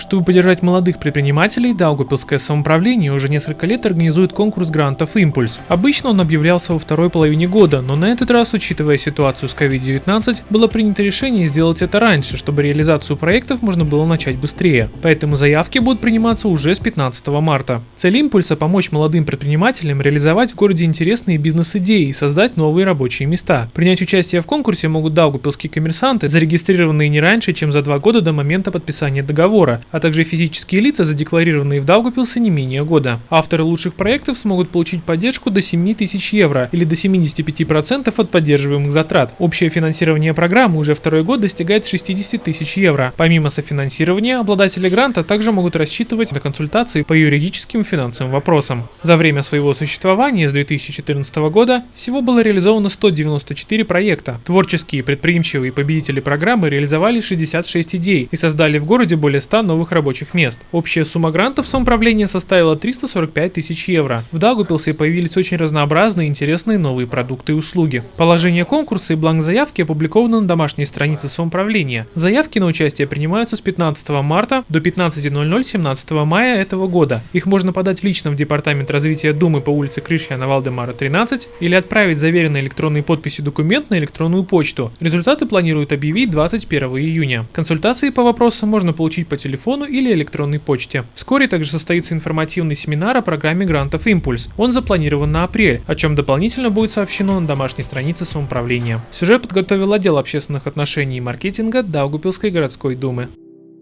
Чтобы поддержать молодых предпринимателей, Даугупилское самоуправление уже несколько лет организует конкурс грантов «Импульс». Обычно он объявлялся во второй половине года, но на этот раз, учитывая ситуацию с COVID-19, было принято решение сделать это раньше, чтобы реализацию проектов можно было начать быстрее. Поэтому заявки будут приниматься уже с 15 марта. Цель «Импульса» – помочь молодым предпринимателям реализовать в городе интересные бизнес-идеи и создать новые рабочие места. Принять участие в конкурсе могут даугупилские коммерсанты, зарегистрированные не раньше, чем за два года до момента подписания договора, а также физические лица, задекларированные в Даугапилсе не менее года. Авторы лучших проектов смогут получить поддержку до 7 тысяч евро или до 75% от поддерживаемых затрат. Общее финансирование программы уже второй год достигает 60 тысяч евро. Помимо софинансирования, обладатели гранта также могут рассчитывать на консультации по юридическим и финансовым вопросам. За время своего существования с 2014 года всего было реализовано 194 проекта. Творческие предприимчивые победители программы реализовали 66 идей и создали в городе более 100 новых новых рабочих мест. Общая сумма грантов самоуправления составила 345 тысяч евро. В Даугупилсе появились очень разнообразные интересные новые продукты и услуги. Положение конкурса и бланк заявки опубликованы на домашней странице самоуправления. Заявки на участие принимаются с 15 марта до 15.00 17 мая этого года. Их можно подать лично в Департамент развития Думы по улице Крышьяна Валдемара 13 или отправить заверенной электронной подписью документ на электронную почту. Результаты планируют объявить 21 июня. Консультации по вопросу можно получить по телефону телефону или электронной почте. Вскоре также состоится информативный семинар о программе грантов «Импульс». Он запланирован на апрель, о чем дополнительно будет сообщено на домашней странице самоуправления. Сюжет подготовил отдел общественных отношений и маркетинга Даугупилской городской думы.